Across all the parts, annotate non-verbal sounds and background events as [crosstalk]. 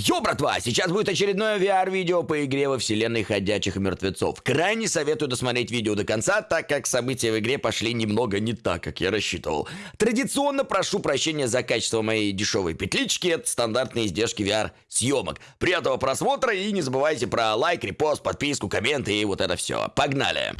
Йо, братва, сейчас будет очередное VR-видео по игре во вселенной Ходячих Мертвецов. Крайне советую досмотреть видео до конца, так как события в игре пошли немного не так, как я рассчитывал. Традиционно прошу прощения за качество моей дешевой петлички, это стандартные издержки VR-съемок. Приятного просмотра и не забывайте про лайк, репост, подписку, комменты и вот это все. Погнали!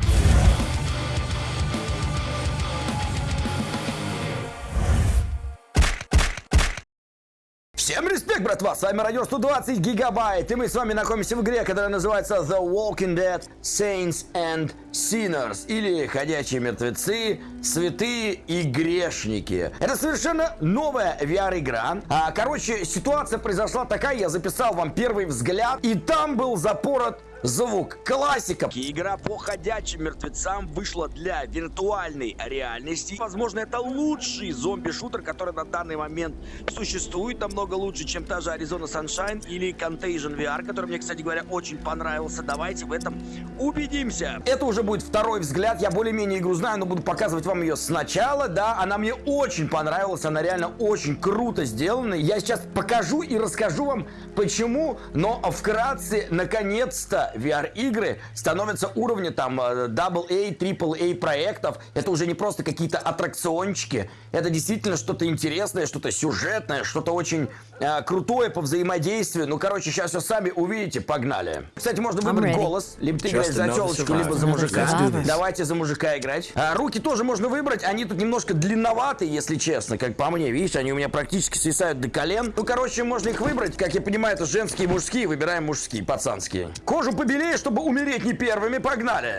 Всем респект, братва! С вами Радио 120 Гигабайт, и мы с вами находимся в игре, которая называется The Walking Dead Saints and Sinners, или Ходячие Мертвецы, Святые и Грешники. Это совершенно новая VR-игра. А, короче, ситуация произошла такая, я записал вам первый взгляд, и там был запорот Звук классика. Игра по ходячим мертвецам вышла для виртуальной реальности. Возможно, это лучший зомби-шутер, который на данный момент существует. Намного лучше, чем та же Arizona Sunshine или Contagion VR, который мне, кстати говоря, очень понравился. Давайте в этом убедимся. Это уже будет второй взгляд. Я более-менее игру знаю, но буду показывать вам ее сначала. Да, она мне очень понравилась. Она реально очень круто сделана. Я сейчас покажу и расскажу вам, почему. Но вкратце, наконец-то, VR-игры становятся уровня там AA, AAA проектов. Это уже не просто какие-то аттракциончики. Это действительно что-то интересное, что-то сюжетное, что-то очень э, крутое по взаимодействию. Ну, короче, сейчас все сами увидите. Погнали. Кстати, можно выбрать голос. Либо ты играешь за телочку, либо за мужика. Давайте за мужика играть. А, руки тоже можно выбрать. Они тут немножко длинноватые, если честно, как по мне. Видишь, они у меня практически свисают до колен. Ну, короче, можно их выбрать. Как я понимаю, это женские и мужские. Выбираем мужские, пацанские. Кожу побелее, чтобы умереть не первыми. Погнали!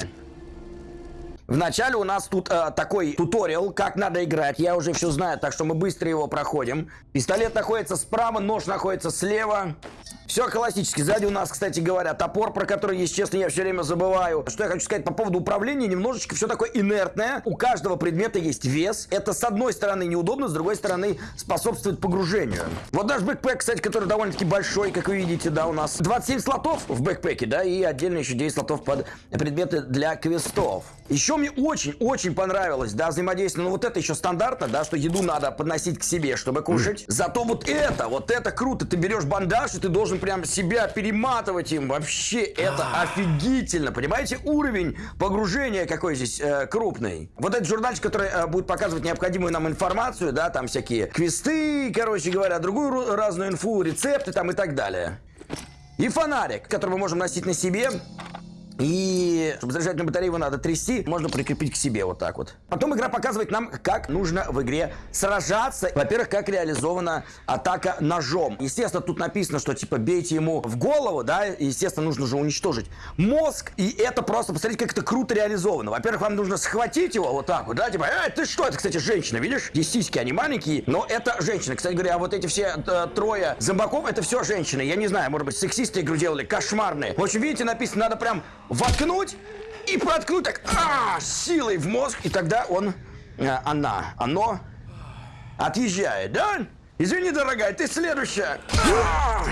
Вначале у нас тут э, такой туториал, как надо играть. Я уже все знаю, так что мы быстро его проходим. Пистолет находится справа, нож находится слева. Все классически. Сзади у нас, кстати говоря, топор, про который, если честно, я все время забываю. Что я хочу сказать по поводу управления, немножечко все такое инертное. У каждого предмета есть вес. Это с одной стороны неудобно, с другой стороны способствует погружению. Вот наш backpack, кстати, который довольно-таки большой, как вы видите, да, у нас 27 слотов в backpack е, да, и отдельно еще 10 слотов под предметы для квестов. Еще мне очень-очень понравилось, да, взаимодействие. Ну, вот это еще стандартно, да, что еду надо подносить к себе, чтобы кушать. Зато вот это, вот это круто. Ты берешь бандаж, и ты должен прям себя перематывать им. Вообще, это офигительно. Понимаете, уровень погружения какой здесь э, крупный. Вот этот журнальчик, который э, будет показывать необходимую нам информацию, да, там всякие квесты, короче говоря, другую разную инфу, рецепты там и так далее. И фонарик, который мы можем носить на себе. И чтобы заряжать на батарею его надо трясти, можно прикрепить к себе вот так вот. Потом игра показывает нам, как нужно в игре сражаться. Во-первых, как реализована атака ножом. Естественно, тут написано, что типа бейте ему в голову, да, естественно, нужно же уничтожить мозг. И это просто, посмотрите, как это круто реализовано. Во-первых, вам нужно схватить его вот так вот, да, типа, эй, ты что, это, кстати, женщина, видишь? Здесь сиськи, они маленькие, но это женщина. Кстати говоря, вот эти все э, трое зомбаков, это все женщины. Я не знаю, может быть, сексисты игру делали, кошмарные. В общем, видите, написано, надо прям воткнуть и проткнуть так а, силой в мозг, и тогда он, а, она, оно отъезжает, да? Извини, дорогая, ты следующая. А!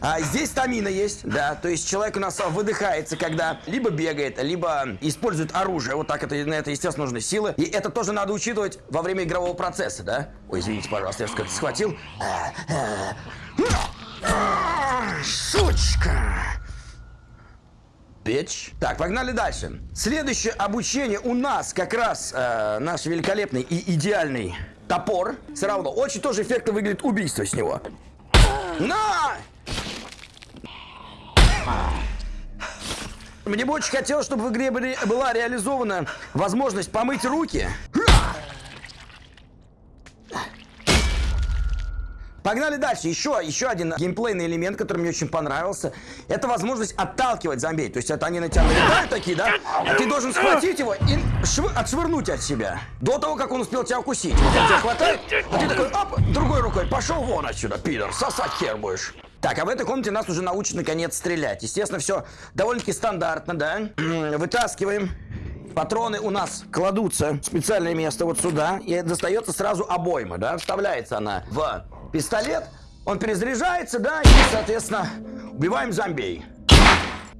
А здесь стамина есть, да, то есть человек у нас выдыхается, когда либо бегает, либо использует оружие, вот так это, на это, естественно, нужны силы, и это тоже надо учитывать во время игрового процесса, да? Ой, извините, пожалуйста, я как-то схватил. Сучка! Bitch. Так, погнали дальше. Следующее обучение у нас как раз э, наш великолепный и идеальный топор. Все равно очень тоже эффектно выглядит убийство с него. На! Мне бы очень хотелось, чтобы в игре была реализована возможность помыть руки. Погнали дальше. Еще, еще один геймплейный элемент, который мне очень понравился. Это возможность отталкивать зомби. То есть это они на тебя налетают такие, да? А ты должен схватить его и шв... отшвырнуть от себя. До того, как он успел тебя укусить. Вот он тебя хватает, а ты такой, оп, другой рукой, пошел вон отсюда, пидор, сосать хер будешь. Так, а в этой комнате нас уже научат наконец стрелять. Естественно, все довольно-таки стандартно, да? Вытаскиваем. Патроны у нас кладутся в специальное место вот сюда. И достается сразу обойма, да? Вставляется она в пистолет, он перезаряжается, да, и, соответственно, убиваем зомбей.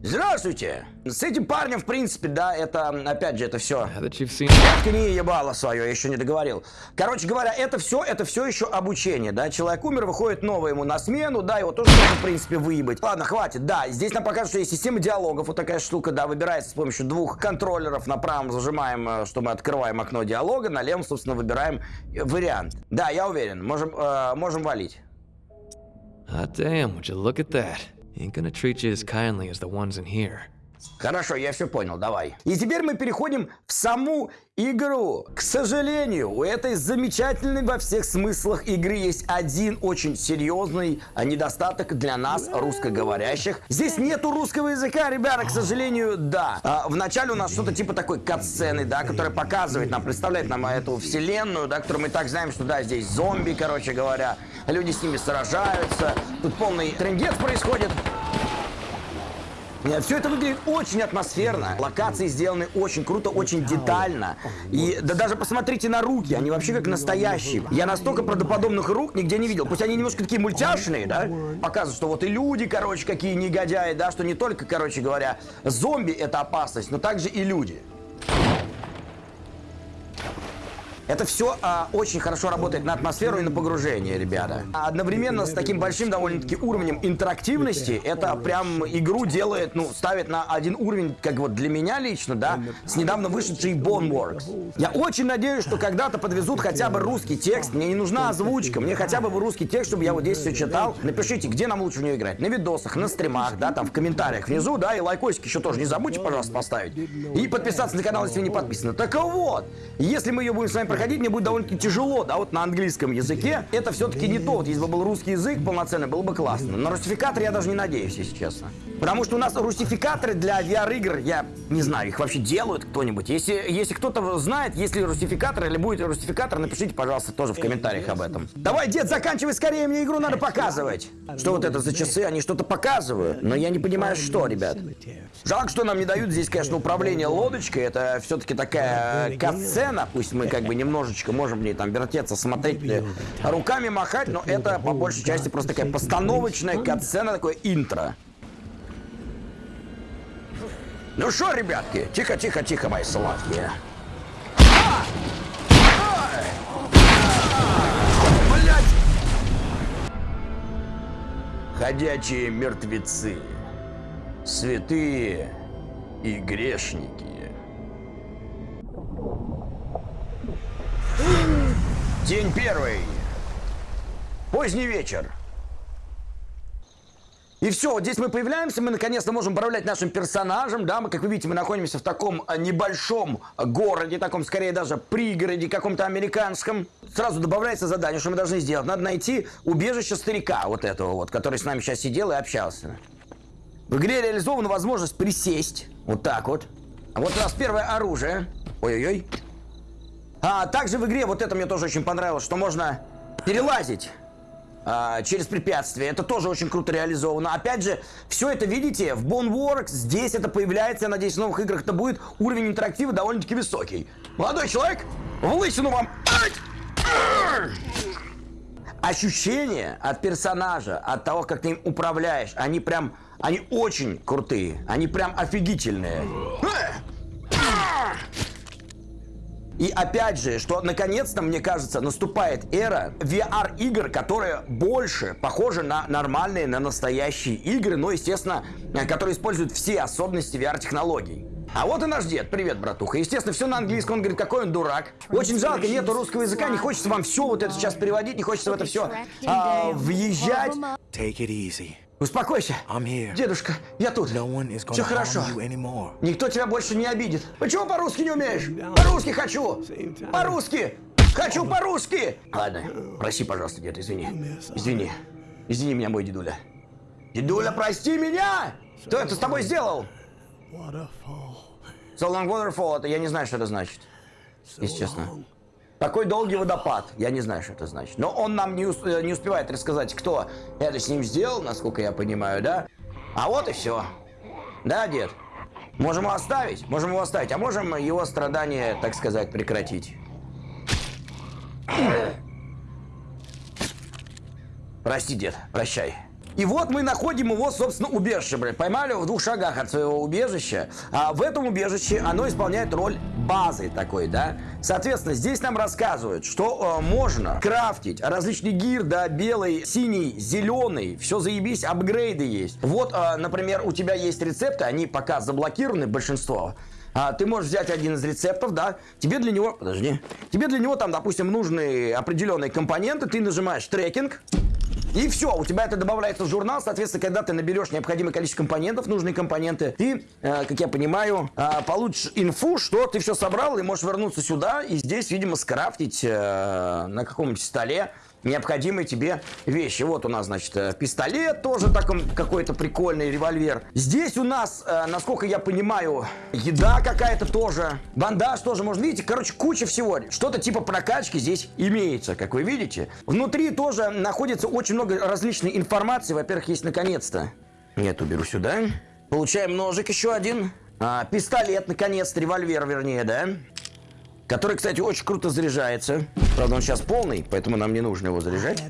Здравствуйте! С этим парнем, в принципе, да, это, опять же, это все. Seen не ебало свое, я еще не договорил. Короче говоря, это все, это все еще обучение, да. Человек умер, выходит новый ему на смену, да, его тоже можно, в принципе, выебать. Ладно, хватит, да. Здесь нам покажут, что есть система диалогов, вот такая штука, да, выбирается с помощью двух контроллеров. На правом зажимаем, э, что мы открываем окно диалога, на левом, собственно, выбираем э, вариант. Да, я уверен, можем, э, можем валить. Hot damn, would you look at that? Ain't gonna treat you as kindly as the ones in here. Хорошо, я все понял, давай. И теперь мы переходим в саму игру. К сожалению, у этой замечательной во всех смыслах игры есть один очень серьезный недостаток для нас, русскоговорящих. Здесь нету русского языка, ребята, к сожалению, да. А, вначале у нас что-то типа такой катсцены, да, которая показывает нам, представляет нам эту вселенную, да, которую мы так знаем, что да, здесь зомби, короче говоря, люди с ними сражаются, тут полный трендец происходит. Нет, все это выглядит очень атмосферно. Локации сделаны очень круто, очень детально. И да даже посмотрите на руки, они вообще как настоящие. Я настолько правдоподобных рук нигде не видел. Пусть они немножко такие мультяшные, да? Показывают, что вот и люди, короче, какие негодяи, да, что не только, короче говоря, зомби это опасность, но также и люди. Это все а, очень хорошо работает на атмосферу и на погружение, ребята. А одновременно с таким большим довольно-таки уровнем интерактивности, это прям игру делает, ну, ставит на один уровень, как вот для меня лично, да, с недавно вышедшей Boneworks. Я очень надеюсь, что когда-то подвезут хотя бы русский текст. Мне не нужна озвучка, мне хотя бы русский текст, чтобы я вот здесь все читал. Напишите, где нам лучше в нее играть. На видосах, на стримах, да, там в комментариях внизу, да, и лайкосик еще тоже не забудьте, пожалуйста, поставить. И подписаться на канал, если вы не подписаны. Так вот, если мы ее будем с вами проходить, мне будет довольно-таки тяжело, да, вот на английском языке. Это все-таки не то. Вот если бы был русский язык полноценный, было бы классно. На русификатор я даже не надеюсь, если честно. Потому что у нас русификаторы для VR-игр, я не знаю, их вообще делают кто-нибудь. Если, если кто-то знает, есть ли русификатор или будет русификатор, напишите, пожалуйста, тоже в комментариях об этом. Давай, дед, заканчивай скорее, мне игру надо показывать. Что вот это за часы? Они что-то показывают, но я не понимаю, что, ребят. Жалко, что нам не дают здесь, конечно, управление лодочкой. Это все-таки такая катсцена, пусть мы как бы немножечко можем в ней там вертеться, смотреть, руками махать, но это по большей части просто такая постановочная катсцена, такое интро. Ну что, ребятки, тихо, тихо, тихо, мои сладкие. Ходячие мертвецы, святые и грешники. День первый. Поздний вечер. И все, вот здесь мы появляемся, мы наконец-то можем управлять нашим персонажем, да, мы, как вы видите, мы находимся в таком а, небольшом городе, таком, скорее, даже пригороде каком-то американском. Сразу добавляется задание, что мы должны сделать. Надо найти убежище старика, вот этого вот, который с нами сейчас сидел и общался. В игре реализована возможность присесть, вот так вот. А вот у нас первое оружие. Ой-ой-ой. А также в игре, вот это мне тоже очень понравилось, что можно перелазить а, через препятствия. Это тоже очень круто реализовано. Опять же, все это, видите, в Boneworks, здесь это появляется, я надеюсь, в новых играх это будет. Уровень интерактива довольно-таки высокий. Молодой человек, в лысину вам! Ощущения от персонажа, от того, как ты им управляешь, они прям, они очень крутые. Они прям офигительные. И опять же, что наконец-то, мне кажется, наступает эра VR-игр, которые больше похожи на нормальные, на настоящие игры, но, естественно, которые используют все особенности VR-технологий. А вот и наш дед. Привет, братуха. Естественно, все на английском. Он говорит, какой он дурак. Очень жалко, нету русского языка. Не хочется вам все вот это сейчас переводить. Не хочется в это все а, въезжать. Take it easy. Успокойся. I'm here. Дедушка, я тут. No one is Все хорошо. Никто тебя больше не обидит. Почему по-русски не умеешь? По-русски хочу! По-русски! Хочу по-русски! Ладно, проси, пожалуйста, дед, извини. Извини. Извини меня, мой дедуля. Дедуля, прости меня! Кто это с тобой сделал? So long waterfall, это я не знаю, что это значит. Если честно. Такой долгий водопад. Я не знаю, что это значит. Но он нам не, ус- э, не успевает рассказать, кто это с ним сделал, насколько я понимаю, да? А вот и все. Да, дед? Можем его оставить? Можем его оставить. А можем его страдания, так сказать, прекратить. Прости, дед. Прощай. И вот мы находим его, собственно, убежище, блядь. Поймали его в двух шагах от своего убежища. А в этом убежище оно исполняет роль базы такой, да. Соответственно, здесь нам рассказывают, что э, можно крафтить различный гир, да, белый, синий, зеленый, все заебись, апгрейды есть. Вот, э, например, у тебя есть рецепты, они пока заблокированы, большинство. А, ты можешь взять один из рецептов, да, тебе для него, подожди, тебе для него там, допустим, нужны определенные компоненты, ты нажимаешь трекинг, и все, у тебя это добавляется в журнал, соответственно, когда ты наберешь необходимое количество компонентов, нужные компоненты, ты, э, как я понимаю, э, получишь инфу, что ты все собрал, и можешь вернуться сюда, и здесь, видимо, скрафтить э, на каком-нибудь столе необходимые тебе вещи. Вот у нас, значит, э, пистолет тоже такой какой-то прикольный, револьвер. Здесь у нас, э, насколько я понимаю, еда какая-то тоже, бандаж тоже, можно видите, короче, куча всего. Что-то типа прокачки здесь имеется, как вы видите. Внутри тоже находится очень много различной информации. Во-первых, есть наконец-то. Нет, уберу сюда. Получаем ножик еще один. А, пистолет, наконец-то, револьвер, вернее, да? Который, кстати, очень круто заряжается. Правда, он сейчас полный, поэтому нам не нужно его заряжать.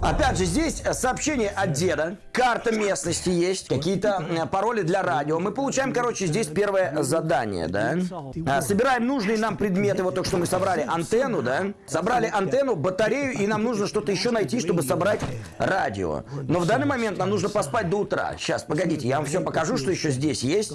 Опять же, здесь сообщение от деда. Карта местности есть. Какие-то э, пароли для радио. Мы получаем, короче, здесь первое задание, да? А, собираем нужные нам предметы. Вот только что мы собрали антенну, да? Собрали антенну, батарею, и нам нужно что-то еще найти, чтобы собрать радио. Но в данный момент нам нужно поспать до утра. Сейчас, погодите, я вам все покажу, что еще здесь есть.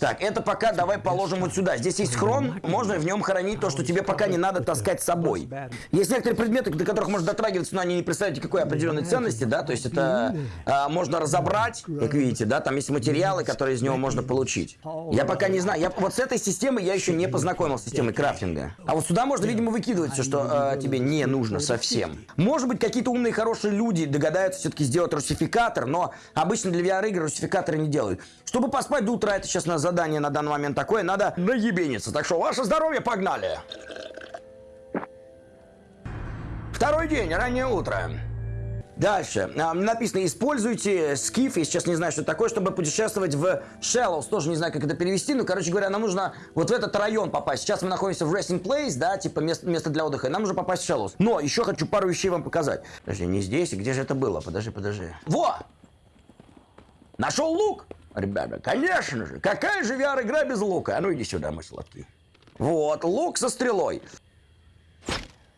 Так, это пока давай положим вот сюда. Здесь есть хрон, можно в нем хранить то, что тебе пока не надо таскать с собой. Есть некоторые предметы, до которых можно дотрагиваться, но они не представляете какой определенной ценности, да, то есть это а, можно разобрать, как видите, да, там есть материалы, которые из него можно получить. Я пока не знаю, я, вот с этой системой я еще не познакомился с системой крафтинга. А вот сюда можно, видимо, выкидывать все, что а, тебе не нужно совсем. Может быть, какие-то умные, хорошие люди догадаются все-таки сделать русификатор, но обычно для VR-игр русификаторы не делают. Чтобы поспать до утра, это сейчас на задание на данный момент такое, надо наебениться. Так что ваше здоровье, погнали! Второй день, раннее утро. Дальше. А, написано, используйте скиф, я сейчас не знаю, что такое, чтобы путешествовать в Shallows. Тоже не знаю, как это перевести, но, короче говоря, нам нужно вот в этот район попасть. Сейчас мы находимся в Resting Place, да, типа место, место для отдыха, и нам нужно попасть в Shallows. Но еще хочу пару вещей вам показать. Подожди, не здесь, где же это было? Подожди, подожди. Во! Нашел лук! Ребята, конечно же, какая же VR-игра без лука? А ну иди сюда, мой сладкий. Вот, лук со стрелой.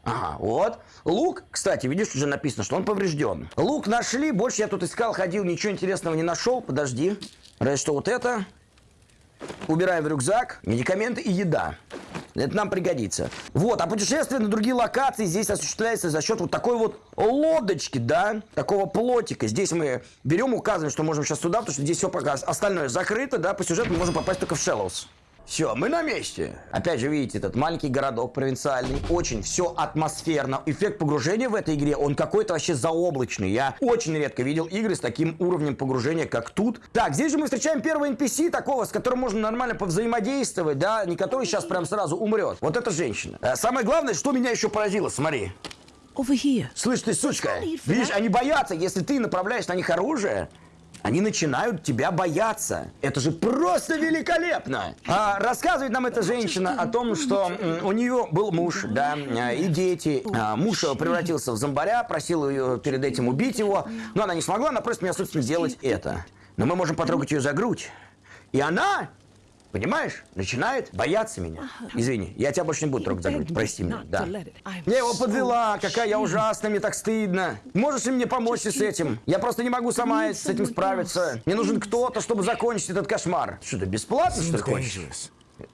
Ага, вот. Лук, кстати, видишь, уже написано, что он поврежден. Лук нашли, больше я тут искал, ходил, ничего интересного не нашел. Подожди. Разве что вот это. Убираем в рюкзак. Медикаменты и еда. Это нам пригодится. Вот, а путешествие на другие локации здесь осуществляется за счет вот такой вот лодочки, да, такого плотика. Здесь мы берем, указываем, что можем сейчас сюда, потому что здесь все пока остальное закрыто, да, по сюжету мы можем попасть только в Шеллоус. Все, мы на месте. Опять же, видите, этот маленький городок провинциальный. Очень все атмосферно. Эффект погружения в этой игре, он какой-то вообще заоблачный. Я очень редко видел игры с таким уровнем погружения, как тут. Так, здесь же мы встречаем первого NPC такого, с которым можно нормально повзаимодействовать, да, не который сейчас прям сразу умрет. Вот эта женщина. А самое главное, что меня еще поразило, смотри. Слышь ты, сучка, видишь, они боятся, если ты направляешь на них оружие, они начинают тебя бояться. Это же просто великолепно. А, рассказывает нам эта женщина о том, что у нее был муж, да, а, и дети. А, муж превратился в зомбаря, просил ее перед этим убить его, но она не смогла, она просит меня, собственно, сделать это. Но мы можем потрогать ее за грудь. И она Понимаешь? Начинает бояться меня. Извини, я тебя больше не буду трогать за грудь. Прости меня. Да. Я его подвела. Какая я ужасная, мне так стыдно. Можешь ли мне помочь с этим? Я просто не могу сама с этим справиться. Мне нужен кто-то, чтобы закончить этот кошмар. Что ты бесплатно, что ли, хочешь?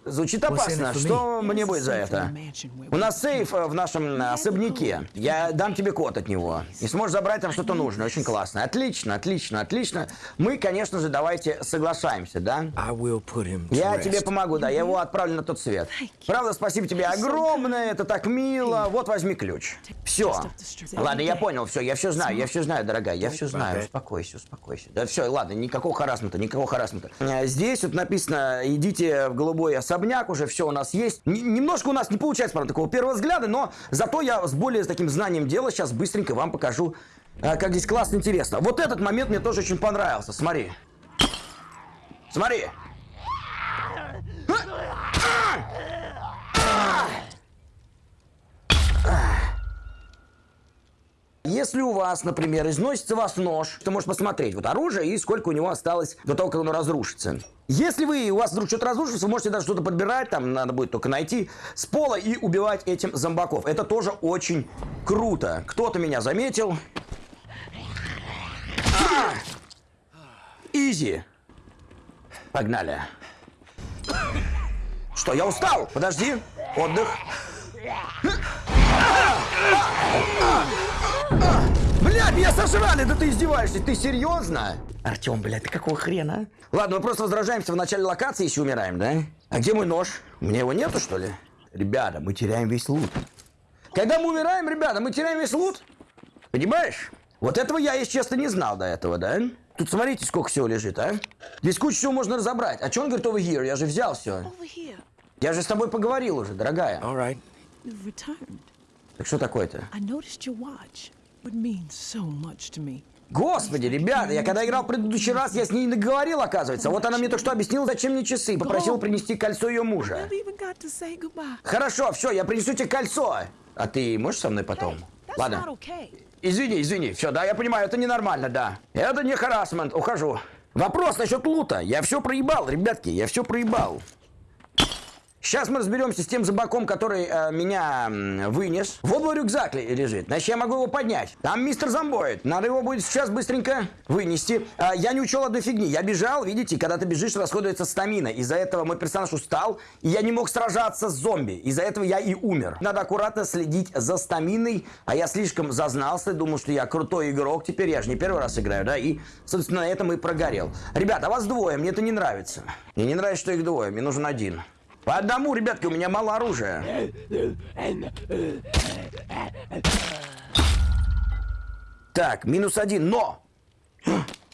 Звучит опасно. Что мне будет за это? У нас сейф э, в нашем э, особняке. Я дам тебе код от него. И сможешь забрать там что-то нужное. Очень классно. Отлично, отлично, отлично. Мы, конечно же, давайте соглашаемся, да? Я тебе помогу, да. Я его отправлю на тот свет. Правда, спасибо тебе огромное. Это так мило. Вот возьми ключ. Все. Ладно, я понял. Все, я все знаю. Я все знаю, дорогая. Я все знаю. Успокойся, успокойся. Да все, ладно, никакого харасмента, никакого харасмента. Э, Здесь вот написано, идите в голубой особняк, уже все у нас есть. Н- немножко у нас не получается, правда, такого первого взгляда, но зато я с более таким знанием дела сейчас быстренько вам покажу, а, как здесь классно, интересно. Вот этот момент мне тоже очень понравился, смотри. Смотри. Если у вас, например, износится вас нож, ты можешь посмотреть вот оружие и сколько у него осталось до того, как оно разрушится. Если вы, у вас вдруг что-то разрушится, вы можете даже что-то подбирать, там надо будет только найти с пола и убивать этим зомбаков. Это тоже очень круто. Кто-то меня заметил. А! Изи. Погнали. Что, я устал? Подожди. Отдых. Блядь, меня сожрали, да ты издеваешься, ты серьезно? Артем, блядь, ты какого хрена? Ладно, мы просто возражаемся в начале локации, если умираем, да? А где мой нож? У меня его нету, что ли? Ребята, мы теряем весь лут. Когда мы умираем, ребята, мы теряем весь лут. Понимаешь? Вот этого я, если честно, не знал до этого, да? Тут смотрите, сколько всего лежит, а? Здесь кучу всего можно разобрать. А что он говорит over here? Я же взял все. Я же с тобой поговорил уже, дорогая. All right. Так что такое-то? Господи, ребята, я когда играл в предыдущий раз, я с ней наговорил, оказывается. Вот она мне только что объяснила, зачем мне часы. Попросила принести кольцо ее мужа. Хорошо, все, я принесу тебе кольцо. А ты можешь со мной потом? Ладно. Извини, извини. Все, да, я понимаю, это ненормально, да. Это не харасмент, ухожу. Вопрос насчет лута. Я все проебал, ребятки, я все проебал. Сейчас мы разберемся с тем зомбаком, который э, меня вынес. Вот мой рюкзак лежит. Значит, я могу его поднять. Там мистер зомбоид. Надо его будет сейчас быстренько вынести. А, я не учел одной фигни. Я бежал, видите, когда ты бежишь, расходуется стамина. Из-за этого мой персонаж устал, и я не мог сражаться с зомби. Из-за этого я и умер. Надо аккуратно следить за стаминой. А я слишком зазнался, думал, что я крутой игрок. Теперь я же не первый раз играю, да? И, собственно, на этом и прогорел. Ребята, а вас двое, мне это не нравится. Мне не нравится, что их двое, мне нужен один. По одному, ребятки, у меня мало оружия. Так, минус один, но...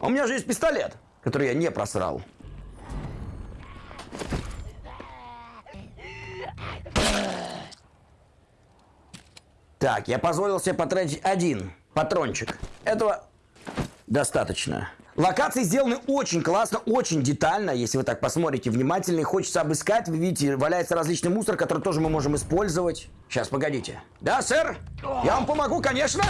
У меня же есть пистолет, который я не просрал. Так, я позволил себе потратить один патрончик. Этого достаточно. Локации сделаны очень классно, очень детально, если вы так посмотрите внимательно и хочется обыскать. Вы видите, валяется различный мусор, который тоже мы можем использовать. Сейчас, погодите. Да, сэр? Я вам помогу, конечно.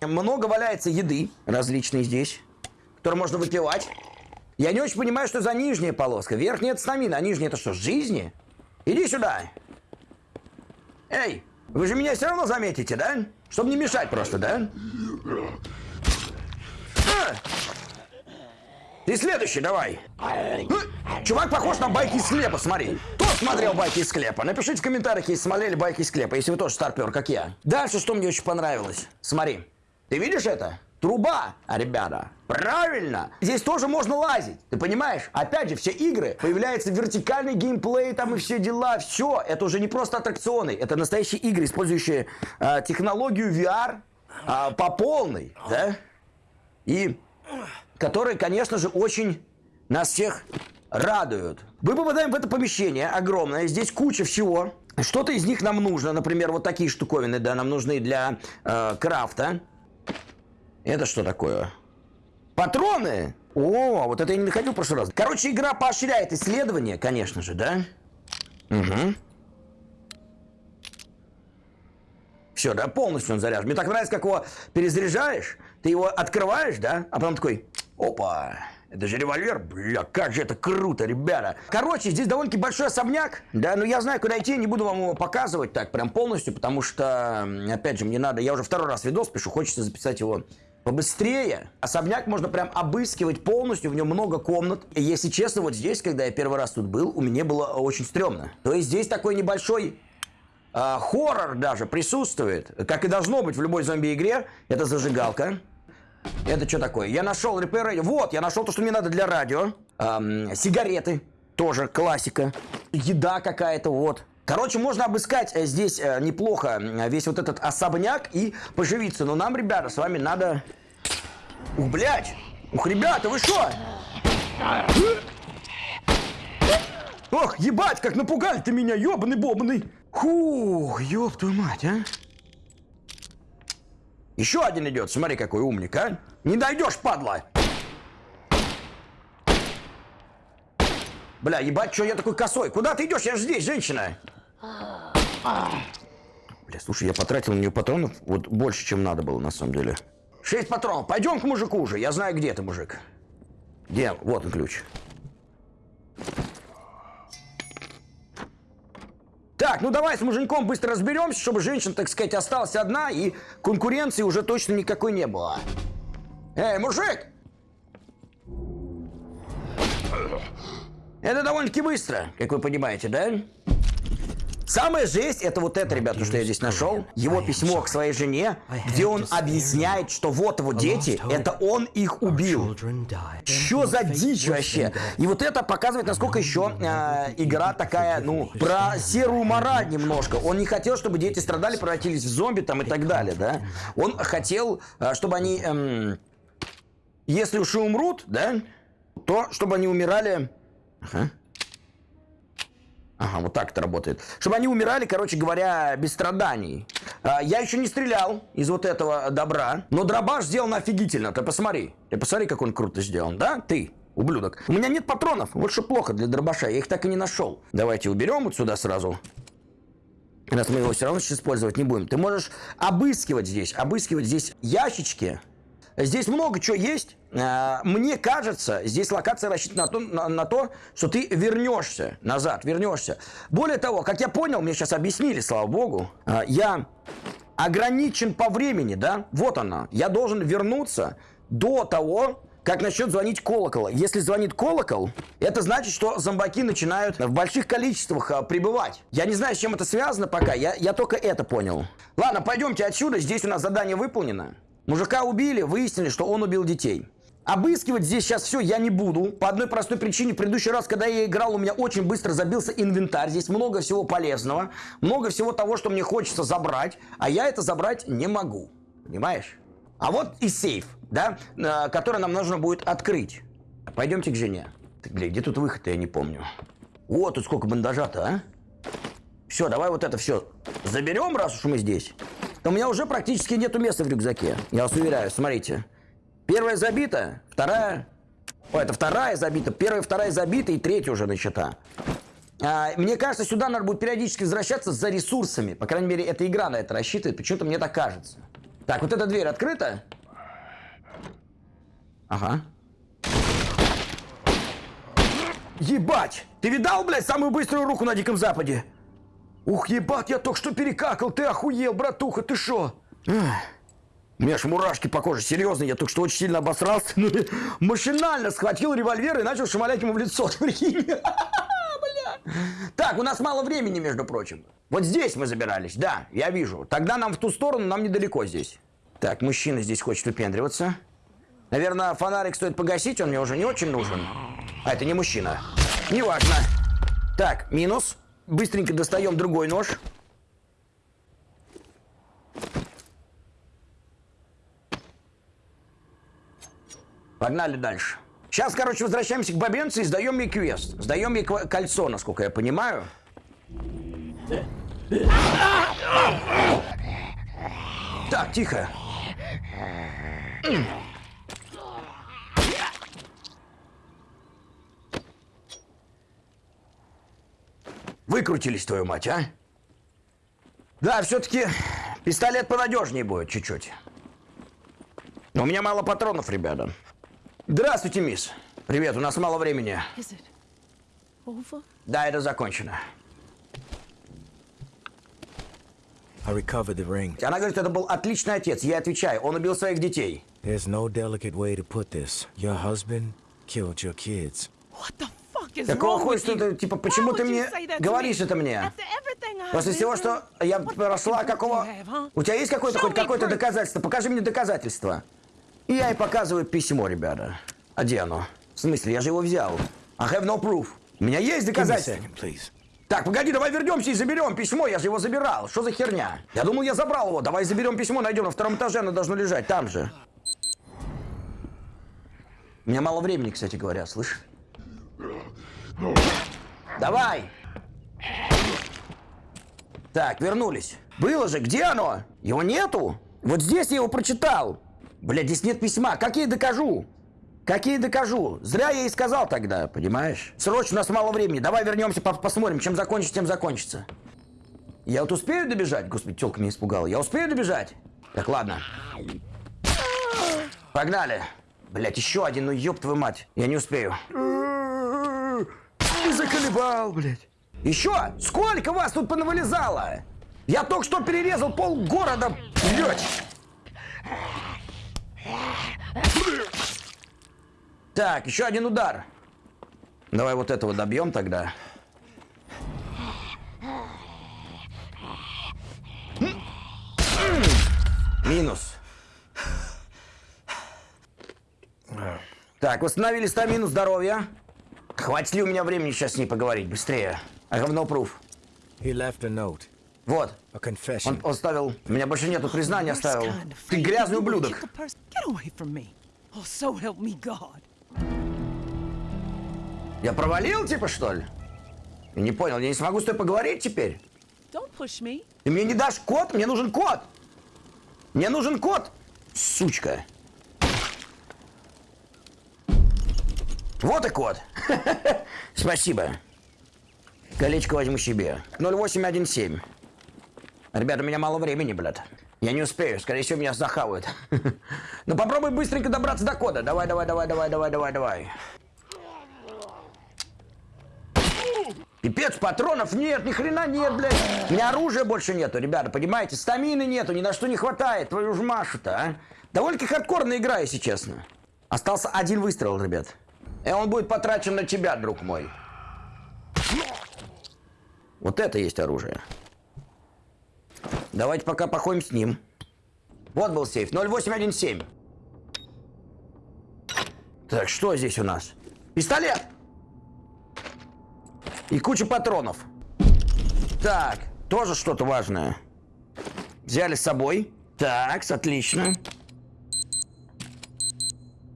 Много валяется еды различной здесь, которую можно выпивать. Я не очень понимаю, что за нижняя полоска. Верхняя это стамина, а нижняя это что, жизни? Иди сюда. Эй, вы же меня все равно заметите, да? Чтобы не мешать просто, да? Ты следующий, давай. Э, Чувак похож на байки из склепа, смотри. Кто смотрел байки из склепа? Напишите в комментариях, если смотрели байки из склепа, если вы тоже старпер, как я. Дальше, что мне очень понравилось. Смотри. Ты видишь это? Труба, а, ребята. Правильно. Здесь тоже можно лазить. Ты понимаешь? Опять же, все игры, появляется вертикальный геймплей там и все дела. Все, это уже не просто аттракционы. Это настоящие игры, использующие а, технологию VR а, по полной. Да? И которые, конечно же, очень нас всех радуют. Мы попадаем в это помещение огромное, здесь куча всего. Что-то из них нам нужно, например, вот такие штуковины, да, нам нужны для э, крафта. Это что такое? Патроны! О, вот это я не находил в прошлый раз. Короче, игра поощряет исследование, конечно же, да? Угу. Все, да, полностью он заряжен. Мне так нравится, как его перезаряжаешь, ты его открываешь, да, а потом такой, опа, это же револьвер, бля, как же это круто, ребята. Короче, здесь довольно-таки большой особняк, да, но я знаю, куда идти, не буду вам его показывать так прям полностью, потому что, опять же, мне надо, я уже второй раз видос пишу, хочется записать его побыстрее. Особняк можно прям обыскивать полностью, в нем много комнат. И если честно, вот здесь, когда я первый раз тут был, у меня было очень стрёмно. То есть здесь такой небольшой а, хоррор даже присутствует, как и должно быть в любой зомби-игре. Это зажигалка. Это что такое? Я нашел repair radio. Вот, я нашел то, что мне надо для радио. Ам, сигареты. Тоже классика. Еда какая-то, вот. Короче, можно обыскать э, здесь э, неплохо э, весь вот этот особняк и поживиться. Но нам, ребята, с вами надо... Ух, блядь! Ух, ребята, вы что? Ох, ебать, как напугали ты меня, ёбаный бобаный. Фух, ёб твою мать, а. Еще один идет, смотри, какой умник, а. Не дойдешь, падла. Бля, ебать, что я такой косой? Куда ты идешь? Я же здесь, женщина. Бля, слушай, я потратил на нее патронов вот больше, чем надо было, на самом деле. Шесть патронов. Пойдем к мужику уже. Я знаю, где ты, мужик. Где? Вот он ключ. Так, ну давай с муженьком быстро разберемся, чтобы женщина, так сказать, осталась одна, и конкуренции уже точно никакой не было. Эй, мужик! Это довольно-таки быстро, как вы понимаете, да? Самая жесть это вот это, ребята, что я здесь нашел. Его письмо к своей жене, где он объясняет, что вот его дети, это он их убил. Что за дичь вообще? И вот это показывает, насколько еще э, игра такая, ну, про серую мораль немножко. Он не хотел, чтобы дети страдали, превратились в зомби там и так далее, да? Он хотел, э, чтобы они, эм, если уж и умрут, да, то чтобы они умирали... Ага. Ага, вот так это работает. Чтобы они умирали, короче говоря, без страданий. А, я еще не стрелял из вот этого добра, но дробаш сделан офигительно. Ты посмотри. Ты посмотри, как он круто сделан, да? Ты, ублюдок. У меня нет патронов. Вот что плохо для дробаша. Я их так и не нашел. Давайте уберем вот сюда сразу. Раз мы его все равно сейчас использовать не будем. Ты можешь обыскивать здесь. Обыскивать здесь ящички. Здесь много чего есть. А, Мне кажется, здесь локация рассчитана на то, на, на то, что ты вернешься назад, вернешься. Более того, как я понял, мне сейчас объяснили, слава богу, а, я ограничен по времени, да? Вот она. Я должен вернуться до того, как начнет звонить колокол. Если звонит колокол, это значит, что зомбаки начинают в больших количествах а, прибывать. Я не знаю, с чем это связано пока, я, я только это понял. Ладно, пойдемте отсюда, здесь у нас задание выполнено. Мужика убили, выяснили, что он убил детей. Обыскивать здесь сейчас все я не буду. По одной простой причине. В предыдущий раз, когда я играл, у меня очень быстро забился инвентарь. Здесь много всего полезного. Много всего того, что мне хочется забрать. А я это забрать не могу. Понимаешь? А вот и сейф, да, э, который нам нужно будет открыть. Пойдемте к жене. Так, где тут выход-то, я не помню. О, тут сколько бандажа-то, а? Все, давай вот это все заберем, раз уж мы здесь. У меня уже практически нету места в рюкзаке. Я вас уверяю, смотрите. Первая забита, вторая... О, это вторая забита, первая, вторая забита и третья уже начата. А, мне кажется, сюда надо будет периодически возвращаться за ресурсами. По крайней мере, эта игра на это рассчитывает. Почему-то мне так кажется. Так, вот эта дверь открыта? Ага. Ебать! Ты видал, блядь, самую быструю руку на Диком Западе? Ух, ебать, я только что перекакал, ты охуел, братуха, ты шо? У меня аж мурашки по коже, серьезно, я только что очень сильно обосрался. Ну, машинально схватил револьвер и начал шмалять ему в лицо. [laughs] [laughs] Так, у нас мало времени, между прочим. Вот здесь мы забирались, да, я вижу. Тогда нам в ту сторону, нам недалеко здесь. Так, мужчина здесь хочет выпендриваться. Наверное, фонарик стоит погасить, он мне уже не очень нужен. А это не мужчина. Неважно. Так, минус. Быстренько достаем другой нож. Погнали дальше. Сейчас, короче, возвращаемся к бабенце и сдаем ей квест. Сдаем ей кольцо, насколько я понимаю. Так, тихо. Выкрутились, твою мать, а? Да, все-таки пистолет понадежнее будет чуть-чуть. Но у меня мало патронов, ребята. Здравствуйте, мисс. Привет, у нас мало времени. Да, это закончено. Она говорит, это был отличный отец. Я отвечаю, он убил своих детей. There's no delicate way to put this. Your husband killed your kids. What the wrong хуя, что ты, типа, почему ты мне говоришь это мне? После всего, что я прошла, какого... У тебя есть какое-то хоть какое-то доказательство? Покажи мне доказательство. И я ей показываю письмо, ребята. А где оно? В смысле, я же его взял. I have no proof. У меня есть доказательства. please. Так, погоди, давай вернемся и заберем письмо, я же его забирал. Что за херня? Я думал, я забрал его. Давай заберем письмо, найдем на втором этаже, оно должно лежать там же. У меня мало времени, кстати говоря, слышь? Давай! Так, вернулись. Было же, где оно? Его нету? Вот здесь я его прочитал. Блядь, здесь нет письма. Как я ей докажу? Как я ей докажу? Зря я ей сказал тогда, понимаешь? Срочно, у нас мало времени. Давай вернемся, по- посмотрим. Чем закончится, тем закончится. Я вот успею добежать? Господи, телка меня испугала. Я успею добежать? Так, ладно. Погнали. Блять, еще один, ну ёб твою мать. Я не успею. Заколебал, блядь. Еще? Сколько вас тут понавылезало? Я только что перерезал пол города, блядь. Так, еще один удар. Давай вот этого добьем тогда. Минус. Так, восстановили стамину здоровья. Хватит ли у меня времени сейчас с ней поговорить? Быстрее. He left a note, Вот. a confession. Он оставил... У меня больше нету признания оставил. Ты грязный ублюдок. Oh. Я провалил, типа, что ли? Я не понял, я не смогу с тобой поговорить теперь? Ты мне не дашь код? Мне нужен код! Мне нужен код! Сучка! Вот и код. [laughs] Спасибо. Колечко возьму себе. 0817. Ребята, у меня мало времени, блядь. Я не успею, скорее всего, меня захавают. [laughs] Ну попробуй быстренько добраться до кода. Давай, давай, давай, давай, давай, давай, давай. Пипец, патронов нет, ни хрена нет, блядь. У меня оружия больше нету, ребята, понимаете? Стамины нету, ни на что не хватает, твою ж Машу-то, а? Довольно-таки хардкорная игра, если честно. Остался один выстрел, ребят. И он будет потрачен на тебя, друг мой. Вот это есть оружие. Давайте пока походим с ним. Вот был сейф, 0817. Так, что здесь у нас? Пистолет! И куча патронов. Так, тоже что-то важное. Взяли с собой. Так, отлично.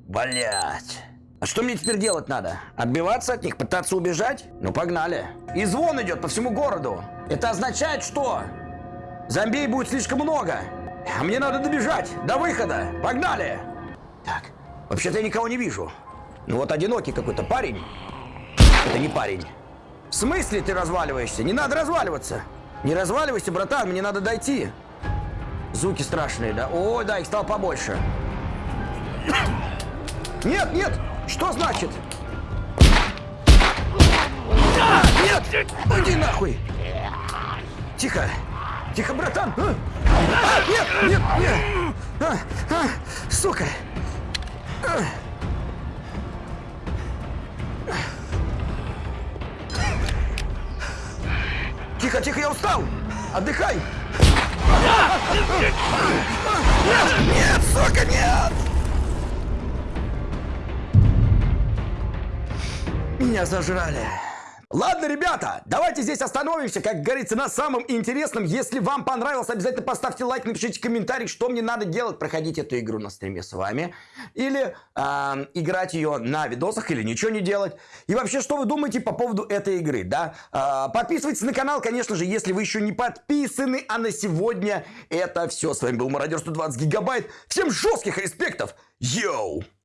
Блять. А что мне теперь делать надо? Отбиваться от них? Пытаться убежать? Ну, погнали. И звон идет по всему городу. Это означает, что зомбей будет слишком много. А мне надо добежать до выхода. Погнали. Так, вообще-то я никого не вижу. Ну вот одинокий какой-то парень. Это не парень. В смысле ты разваливаешься? Не надо разваливаться. Не разваливайся, братан, мне надо дойти. Звуки страшные, да? Ой, да, их стало побольше. Нет, нет! Что значит? А, нет! Иди нахуй! Тихо! Тихо, братан! А, А, нет, нет, нет! А, а, сука! А. Тихо, тихо, я устал! Отдыхай! Нет, нет, сука, нет! Меня зажрали. Ладно, ребята, давайте здесь остановимся, как говорится, на самом интересном. Если вам понравилось, обязательно поставьте лайк, напишите комментарий, что мне надо делать, проходить эту игру на стриме с вами. Или э, играть ее на видосах, или ничего не делать. И вообще, что вы думаете по поводу этой игры, да? Э, подписывайтесь на канал, конечно же, если вы еще не подписаны. А на сегодня это все. С вами был Мародер 120 Гигабайт. Всем жестких респектов. Йоу!